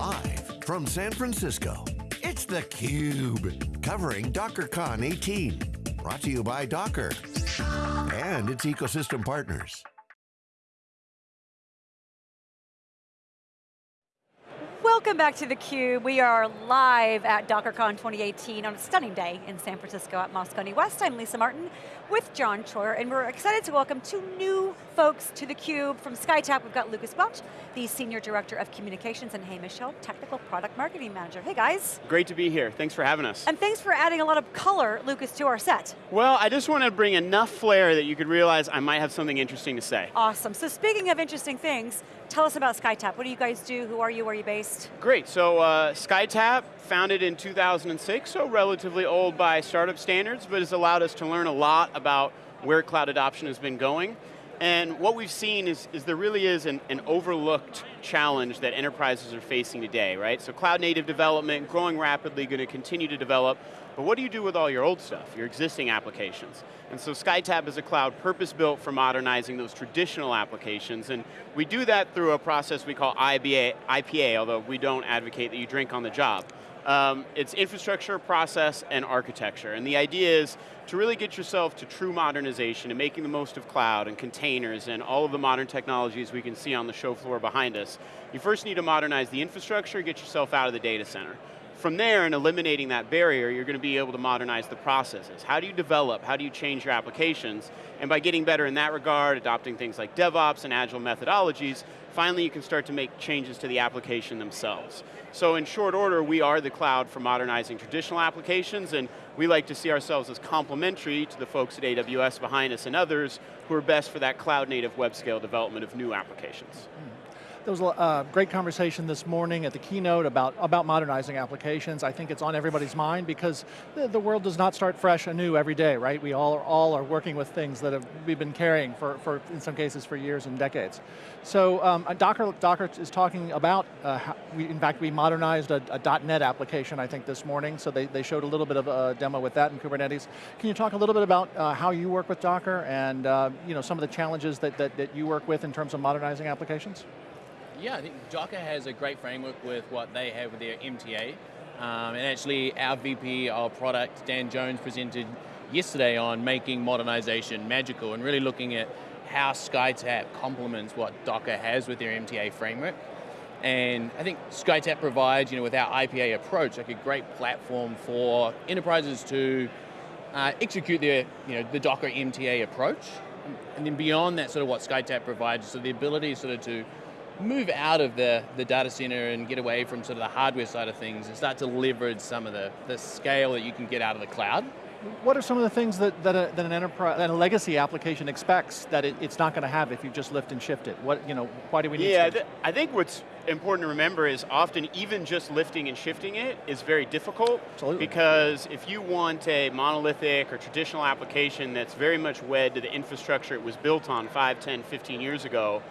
Live from San Francisco, it's theCUBE, covering DockerCon 18. Brought to you by Docker and its ecosystem partners. Welcome back to theCUBE. We are live at DockerCon 2018 on a stunning day in San Francisco at Moscone West. I'm Lisa Martin with John Troyer, and we're excited to welcome two new folks to theCUBE. From SkyTap. we've got Lucas Welch, the Senior Director of Communications, and Hamish Hill, Technical Product Marketing Manager. Hey guys. Great to be here, thanks for having us. And thanks for adding a lot of color, Lucas, to our set. Well, I just want to bring enough flair that you could realize I might have something interesting to say. Awesome, so speaking of interesting things, tell us about SkyTap. What do you guys do? Who are you? Where are you based? Great, so uh, SkyTap, founded in 2006, so relatively old by startup standards, but has allowed us to learn a lot about where cloud adoption has been going. And what we've seen is, is there really is an, an, overlooked challenge that enterprises are facing today, right? So cloud native development, growing rapidly, going to continue to develop, but what do you do with all your old stuff, your existing applications? And so SkyTap is a cloud purpose-built for modernizing those traditional applications, and we do that through a process we call IBA, IPA, although we don't advocate that you drink on the job. Um, it's infrastructure, process, and architecture. And the idea is to really get yourself to true modernization and making the most of cloud and containers and all of the modern technologies we can see on the show floor behind us. You first need to modernize the infrastructure, get yourself out of the data center. From there, and eliminating that barrier, you're going to be able to modernize the processes. How do you develop, how do you change your applications? And by getting better in that regard, adopting things like DevOps and Agile methodologies, finally you can start to make changes to the application themselves. So in short order, we are the cloud for modernizing traditional applications, and we like to see ourselves as complementary to the folks at AWS behind us and others who are best for that cloud native web scale development of new applications. There was a uh, great conversation this morning at the keynote about, about modernizing applications. I think it's on everybody's mind because the, the world does not start fresh anew every day, right? We all, all are working with things that have, we've been carrying for, for, in some cases, for years and decades. So um, Docker, Docker is talking about, uh, how we, in fact, we modernized a, a, .NET application, I think, this morning, so they, they showed a little bit of a demo with that in Kubernetes. Can you talk a little bit about uh, how you work with Docker and uh, you know, some of the challenges that, that, that you work with in terms of modernizing applications? Yeah, I think Docker has a great framework with what they have with their MTA. Um, and actually our VP, our product, Dan Jones, presented yesterday on making modernization magical and really looking at how SkyTap complements what Docker has with their MTA framework. And I think SkyTap provides, you know, with our IPA approach, like a great platform for enterprises to uh, execute their, you know, the Docker MTA approach. And then beyond that, sort of what SkyTap provides, so the ability sort of to move out of the, the data center and get away from sort of the hardware side of things and start to leverage some of the, the scale that you can get out of the cloud. What are some of the things that, that, a, that an enterprise, that a legacy application expects that it, it's not going to have if you just lift and shift it? What, you know, why do we need Yeah, th I think what's important to remember is often even just lifting and shifting it is very difficult. Absolutely. Because if you want a monolithic or traditional application that's very much wed to the infrastructure it was built on 5, 10, 15 years ago,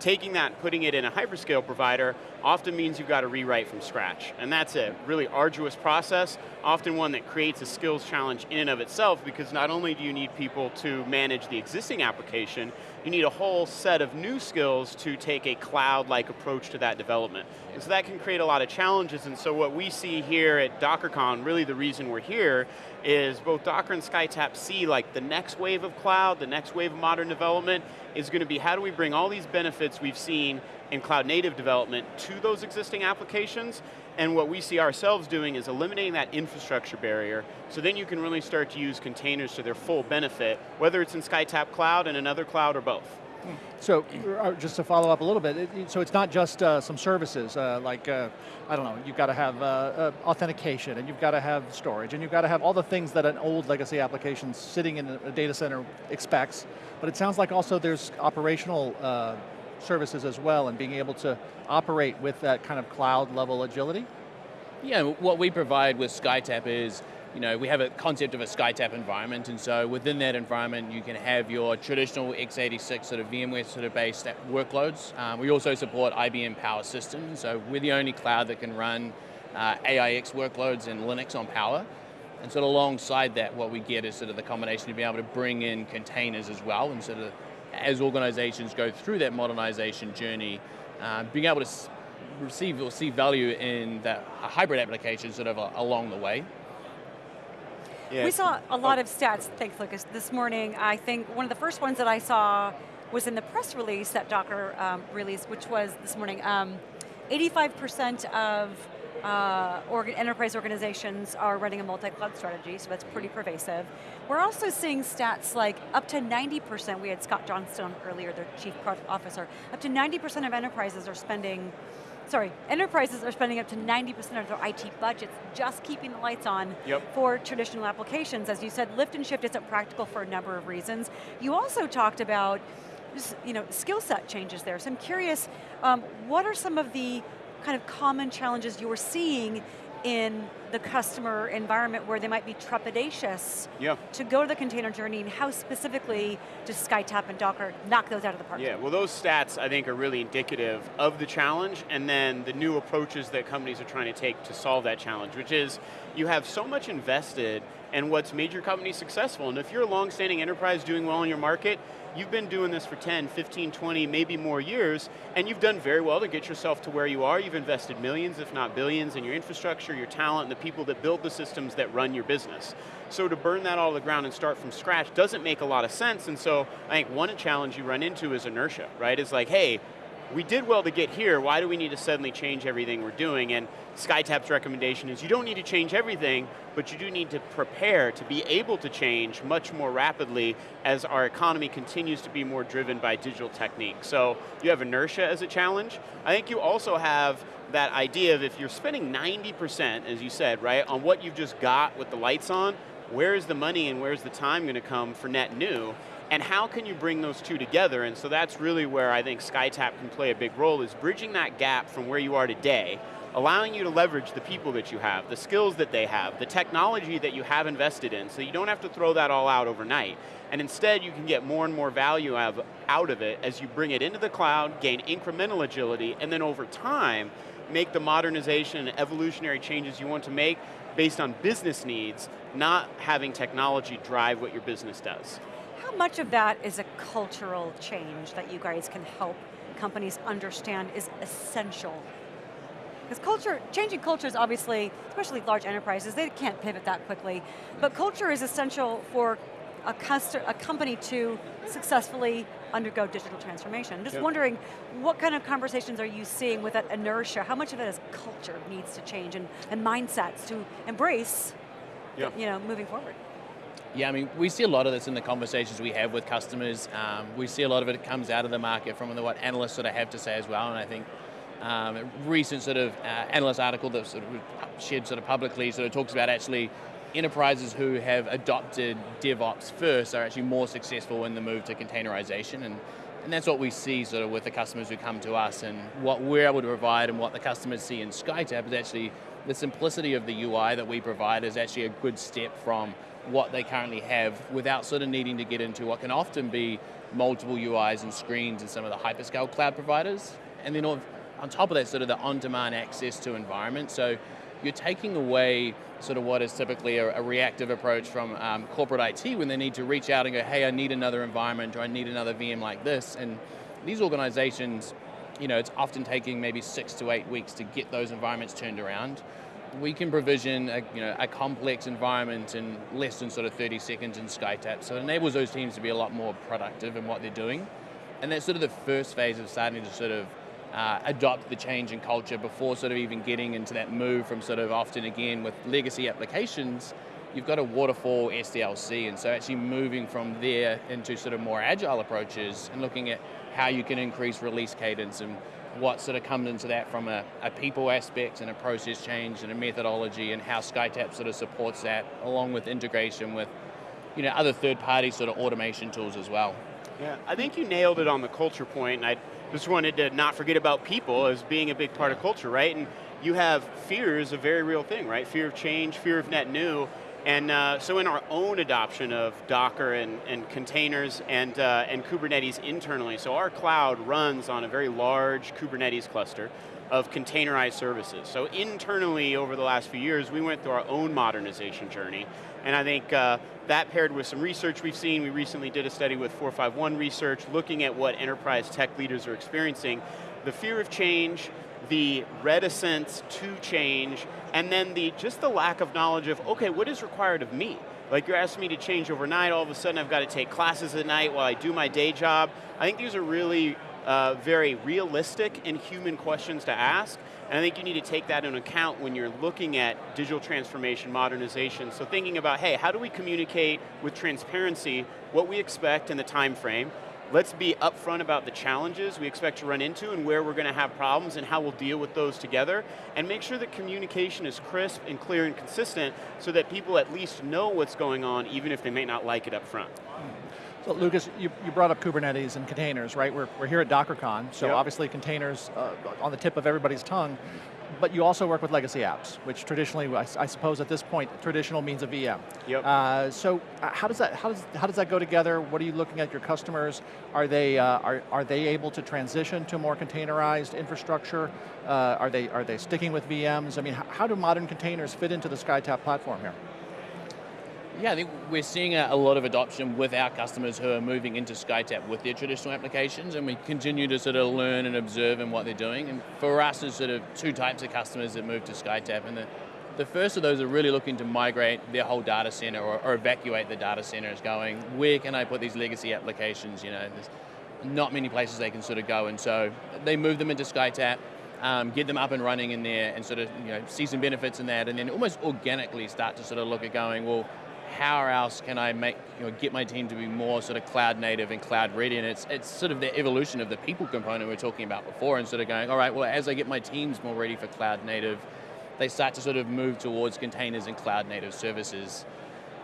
taking that, and putting it in a hyperscale provider, often means you've got to rewrite from scratch. And that's a really arduous process, often one that creates a skills challenge in and of itself because not only do you need people to manage the existing application, you need a whole set of new skills to take a cloud-like approach to that development. And so that can create a lot of challenges, and so what we see here at DockerCon, really the reason we're here, is both Docker and SkyTap see like the next wave of cloud, the next wave of modern development, is going to be how do we bring all these benefits we've seen in cloud native development to those existing applications, and what we see ourselves doing is eliminating that infrastructure barrier, so then you can really start to use containers to their full benefit, whether it's in SkyTap Cloud and another cloud or both. So, uh, just to follow up a little bit, it, so it's not just uh, some services, uh, like, uh, I don't know, you've got to have uh, uh, authentication, and you've got to have storage, and you've got to have all the things that an old legacy application sitting in a data center expects, but it sounds like also there's operational services as well, and being able to operate with that kind of cloud level agility? Yeah, what we provide with SkyTap is you know, we have a concept of a SkyTap environment, and so within that environment, you can have your traditional x86 sort of VMware sort of based workloads. Um, we also support IBM Power Systems, so we're the only cloud that can run uh, AIX workloads and Linux on Power. And sort of alongside that, what we get is sort of the combination to be able to bring in containers as well, and sort of as organizations go through that modernization journey, uh, being able to receive or see value in that hybrid application sort of along the way. Yeah. We saw a lot oh. of stats, thanks Lucas, this morning. I think one of the first ones that I saw was in the press release that Docker um, released, which was this morning. 85% um, of uh, organ enterprise organizations are running a multi-cloud strategy, so that's pretty pervasive. We're also seeing stats like up to 90%, we had Scott Johnston earlier, their chief product officer, up to 90% of enterprises are spending sorry, enterprises are spending up to 90% of their IT budgets just keeping the lights on yep. for traditional applications. As you said, lift and shift isn't practical for a number of reasons. You also talked about you know, skill set changes there. So I'm curious, um, what are some of the kind of common challenges you're seeing in the customer environment where they might be trepidatious yeah. to go to the container journey and how specifically does SkyTap and Docker knock those out of the park? Yeah, well those stats I think are really indicative of the challenge and then the new approaches that companies are trying to take to solve that challenge, which is you have so much invested in what's made your company successful. And if you're a long-standing enterprise doing well in your market, you've been doing this for 10, 15, 20, maybe more years, and you've done very well to get yourself to where you are. You've invested millions, if not billions, in your infrastructure, your talent, and the people that build the systems that run your business. So to burn that all to the ground and start from scratch doesn't make a lot of sense, and so I think one challenge you run into is inertia, right? It's like, hey, we did well to get here, why do we need to suddenly change everything we're doing? And SkyTap's recommendation is you don't need to change everything, but you do need to prepare to be able to change much more rapidly as our economy continues to be more driven by digital technique. So you have inertia as a challenge. I think you also have that idea of if you're spending 90%, as you said, right, on what you've just got with the lights on, where's the money and where's the time going to come for net new? And how can you bring those two together? And so that's really where I think SkyTap can play a big role, is bridging that gap from where you are today, allowing you to leverage the people that you have, the skills that they have, the technology that you have invested in, so you don't have to throw that all out overnight. And instead, you can get more and more value out of it as you bring it into the cloud, gain incremental agility, and then over time, make the modernization and evolutionary changes you want to make based on business needs, not having technology drive what your business does. How much of that is a cultural change that you guys can help companies understand is essential? Because culture, changing culture is obviously, especially large enterprises, they can't pivot that quickly, but culture is essential for a, a company to successfully undergo digital transformation. I'm Just yep. wondering, what kind of conversations are you seeing with that inertia? How much of it is culture needs to change and, and mindsets to embrace, yep. you know, moving forward? Yeah, I mean, we see a lot of this in the conversations we have with customers. Um, we see a lot of it comes out of the market from what analysts sort of have to say as well, and I think um, a recent sort of uh, analyst article that sort of shared sort of publicly sort of talks about actually enterprises who have adopted DevOps first are actually more successful in the move to containerization, and, and that's what we see sort of with the customers who come to us, and what we're able to provide and what the customers see in SkyTap is actually the simplicity of the UI that we provide is actually a good step from what they currently have without sort of needing to get into what can often be multiple UIs and screens in some of the hyperscale cloud providers. And then on top of that, sort of the on-demand access to environment. So you're taking away sort of what is typically a, a reactive approach from um, corporate IT when they need to reach out and go, hey, I need another environment or I need another VM like this. And these organizations, you know, it's often taking maybe six to eight weeks to get those environments turned around we can provision a, you know, a complex environment in less than sort of 30 seconds in SkyTap, so it enables those teams to be a lot more productive in what they're doing. And that's sort of the first phase of starting to sort of uh, adopt the change in culture before sort of even getting into that move from sort of often again with legacy applications, you've got a waterfall SDLC, and so actually moving from there into sort of more agile approaches and looking at how you can increase release cadence and what sort of comes into that from a, a, people aspect and a process change and a methodology and how SkyTap sort of supports that along with integration with you know, other third-party sort of automation tools as well. Yeah, I think you nailed it on the culture point, and I just wanted to not forget about people as being a big part of culture, right? And you have fear is a very real thing, right? Fear of change, fear of net new, and uh, so in our own adoption of Docker and, and containers and, uh, and Kubernetes internally, so our cloud runs on a very large Kubernetes cluster of containerized services. So internally over the last few years, we went through our own modernization journey. And I think uh, that paired with some research we've seen, we recently did a study with 451 Research looking at what enterprise tech leaders are experiencing. the fear of change, the reticence to change, and then the just the lack of knowledge of, okay, what is required of me? Like you're asking me to change overnight, all of a sudden I've got to take classes at night while I do my day job. I think these are really uh, very realistic and human questions to ask, and I think you need to take that into account when you're looking at digital transformation, modernization. So thinking about, hey, how do we communicate with transparency what we expect in the time frame, let's be upfront about the challenges we expect to run into and where we're going to have problems and how we'll deal with those together, and make sure that communication is crisp and clear and consistent so that people at least know what's going on even if they may not like it up front. So Lucas, you, you brought up Kubernetes and containers, right? We're, we're here at DockerCon, so yep. obviously containers uh, on the tip of everybody's tongue, but you also work with legacy apps, which traditionally, I, I suppose at this point, traditional means a VM. Yep. Uh, so uh, how does that how does how does that go together? What are you looking at your customers? Are they uh, are are they able to transition to more containerized infrastructure? Uh, are they are they sticking with VMs? I mean, how, how do modern containers fit into the SkyTap platform here? Yeah, I think we're seeing a, lot of adoption with our customers who are moving into SkyTap with their traditional applications, and we continue to sort of learn and observe in what they're doing. And for us, there's sort of two types of customers that move to SkyTap, and the, the first of those are really looking to migrate their whole data center or, or evacuate the data center is going, where can I put these legacy applications? You know, there's not many places they can sort of go, and so they move them into SkyTap, um, get them up and running in there and sort of you know, see some benefits in that and then almost organically start to sort of look at going, well, how else can I make, you know, get my team to be more sort of cloud native and cloud ready? And it's, it's sort of the evolution of the people component we were talking about before and sort of going, all right, well, as I get my teams more ready for cloud native, they start to sort of move towards containers and cloud native services.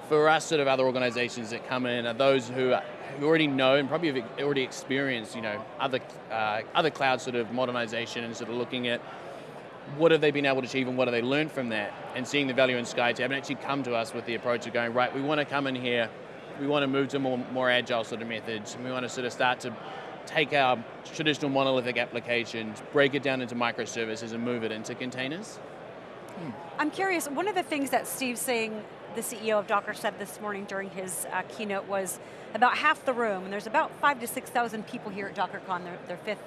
For us, sort of other organizations that come in are those who, are, who already know and probably have already experienced, you know, other, uh, other cloud sort of modernization and sort of looking at what have they been able to achieve and what have they learned from that? And seeing the value in SkyTap and actually come to us with the approach of going, right, we want to come in here, we want to move to more, more agile sort of methods, and we want to sort of start to take our traditional monolithic applications, break it down into microservices and move it into containers. Hmm. I'm curious, one of the things that Steve Singh, the CEO of Docker said this morning during his uh, keynote was about half the room, and there's about five to 6,000 people here at DockerCon, their, their fifth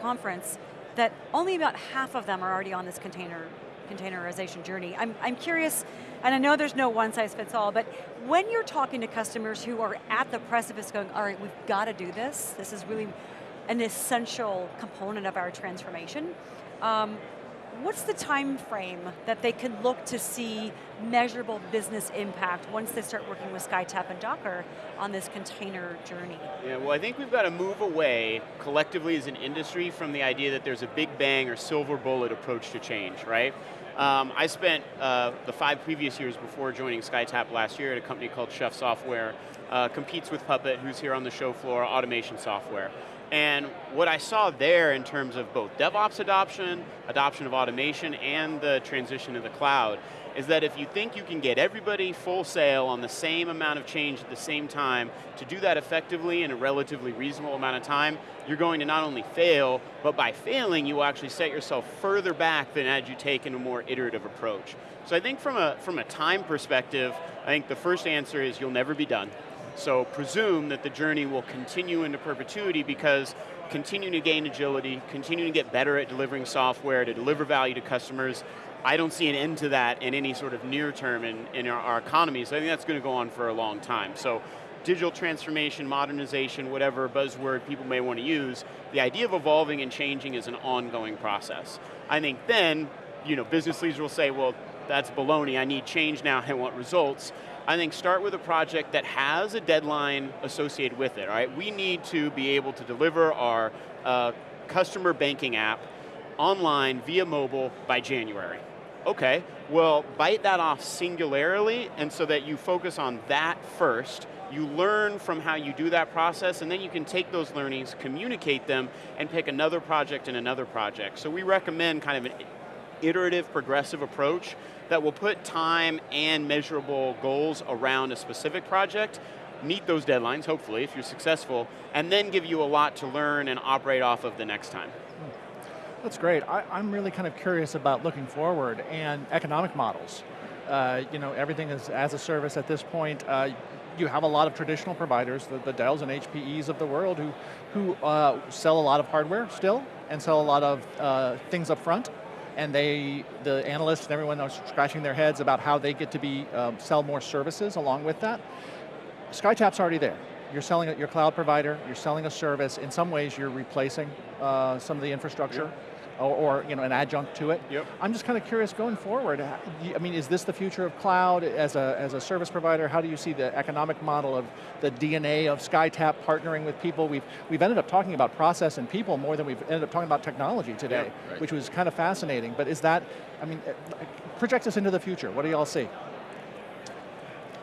conference, that only about half of them are already on this container containerization journey. I'm, I'm curious, and I know there's no one size fits all, but when you're talking to customers who are at the precipice going, all right, we've got to do this, this is really an essential component of our transformation, um, what's the time frame that they can look to see measurable business impact once they start working with SkyTap and Docker on this container journey? Yeah, well I think we've got to move away collectively as an industry from the idea that there's a big bang or silver bullet approach to change, right? Um, I spent uh, the five previous years before joining SkyTap last year at a company called Chef Software, uh, competes with Puppet, who's here on the show floor, automation software. And what I saw there in terms of both DevOps adoption, adoption of automation, and the transition to the cloud, is that if you think you can get everybody full sail on the same amount of change at the same time, to do that effectively in a relatively reasonable amount of time, you're going to not only fail, but by failing, you will actually set yourself further back than had you taken a more iterative approach. So I think from a, from a time perspective, I think the first answer is you'll never be done. So presume that the journey will continue into perpetuity because continuing to gain agility, continuing to get better at delivering software, to deliver value to customers, I don't see an end to that in any sort of near term in, in our, our economy, so I think that's going to go on for a long time. So digital transformation, modernization, whatever buzzword people may want to use, the idea of evolving and changing is an ongoing process. I think then, you know, business leaders will say, well, that's baloney, I need change now, I want results. I think start with a project that has a deadline associated with it, all right? We need to be able to deliver our uh, customer banking app online via mobile by January. Okay, well, bite that off singularly and so that you focus on that first, you learn from how you do that process and then you can take those learnings, communicate them, and pick another project and another project. So we recommend kind of an iterative, progressive approach that will put time and measurable goals around a specific project, meet those deadlines, hopefully, if you're successful, and then give you a lot to learn and operate off of the next time. That's great. I, am really kind of curious about looking forward and economic models. Uh, you know, everything is as a service at this point. Uh, you have a lot of traditional providers, the, the Dells and HPEs of the world, who, who uh, sell a lot of hardware still, and sell a lot of uh, things up front, and they, the analysts and everyone are scratching their heads about how they get to be um, sell more services along with that. SkyTap's already there. You're selling your cloud provider, you're selling a service. In some ways, you're replacing uh, some of the infrastructure. Yep. Or, or, you know, an adjunct to it. Yep. I'm just kind of curious going forward, I mean, is this the future of cloud as a, as a service provider? How do you see the economic model of the DNA of SkyTap partnering with people? We've, we've ended up talking about process and people more than we've ended up talking about technology today, right. which was kind of fascinating. But is that, I mean, eh, project us into the future. What do y'all see?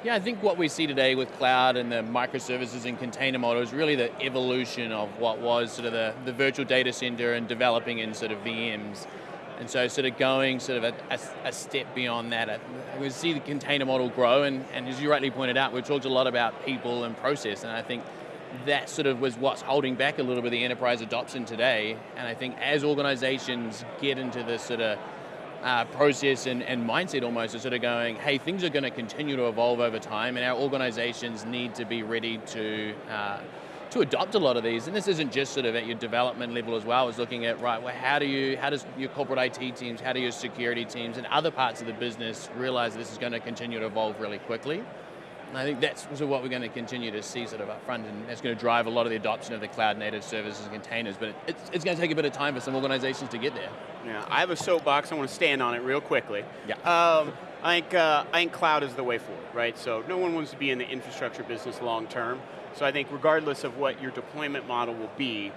Yeah, I think what we see today with cloud and the microservices and container model is really the evolution of what was sort of the, the virtual data center and developing in sort of VMs. And so sort of going sort of a, a, a step beyond that, uh, we see the container model grow and, and as you rightly pointed out, we've talked a lot about people and process and I think that sort of was what's holding back a little bit the enterprise adoption today. And I think as organizations get into this sort of uh, process and, and, mindset almost is sort of going, hey, things are going to continue to evolve over time and our organizations need to be ready to uh, to adopt a lot of these. And this isn't just sort of at your development level as well, it's looking at, right, well, how do you, how does your corporate IT teams, how do your security teams and other parts of the business realize this is going to continue to evolve really quickly? And I think that's sort of what we're going to continue to see sort of up front, and that's going to drive a lot of the adoption of the cloud native services and containers, but it's, it's going to take a bit of time for some organizations to get there. Yeah, I have a soapbox, I want to stand on it real quickly. Yeah. Um, I think, uh, I think cloud is the way forward, right? So no one wants to be in the infrastructure business long term. So I think regardless of what your deployment model will be,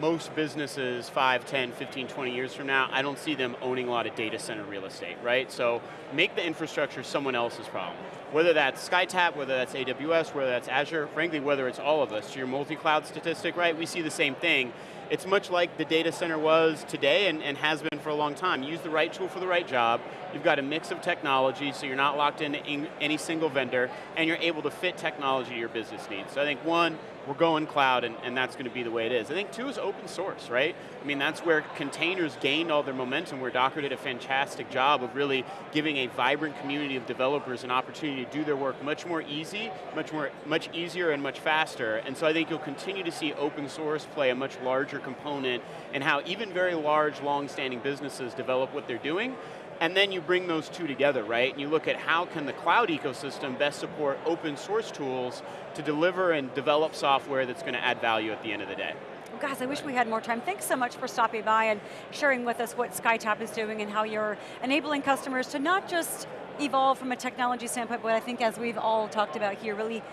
most businesses 5, 10, 15, 20 years from now, I don't see them owning a lot of data center real estate, right? So make the infrastructure someone else's problem. Whether that's SkyTap, whether that's AWS, whether that's Azure, frankly, whether it's all of us. Your multi-cloud statistic, right, we see the same thing. It's much like the data center was today and, and has been for a long time. Use the right tool for the right job. You've got a mix of technology, so you're not locked into any single vendor, and you're able to fit technology to your business needs. So I think one, we're going cloud and, and that's going to be the way it is. I think two is open source, right? I mean, that's where containers gained all their momentum, where Docker did a fantastic job of really giving a vibrant community of developers an opportunity to do their work much more easy, much more, much easier and much faster. And so I think you'll continue to see open source play a much larger component and how even very large, long-standing businesses develop what they're doing, and then you bring those two together, right? And you look at how can the cloud ecosystem best support open source tools to deliver and develop software that's going to add value at the end of the day. Well, guys, I wish we had more time. Thanks so much for stopping by and sharing with us what SkyTap is doing and how you're enabling customers to not just evolve from a technology standpoint, but I think as we've all talked about here, really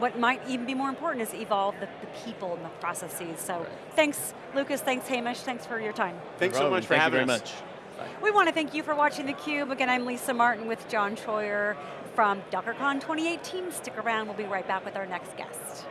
what might even be more important is evolve the, the people and the processes. So right. thanks, Lucas, thanks, Hamish, thanks for your time. Thanks so much for Thank having us. Much. We want to thank you for watching theCUBE. Again, I'm Lisa Martin with John Troyer from DockerCon 2018. Stick around, we'll be right back with our next guest.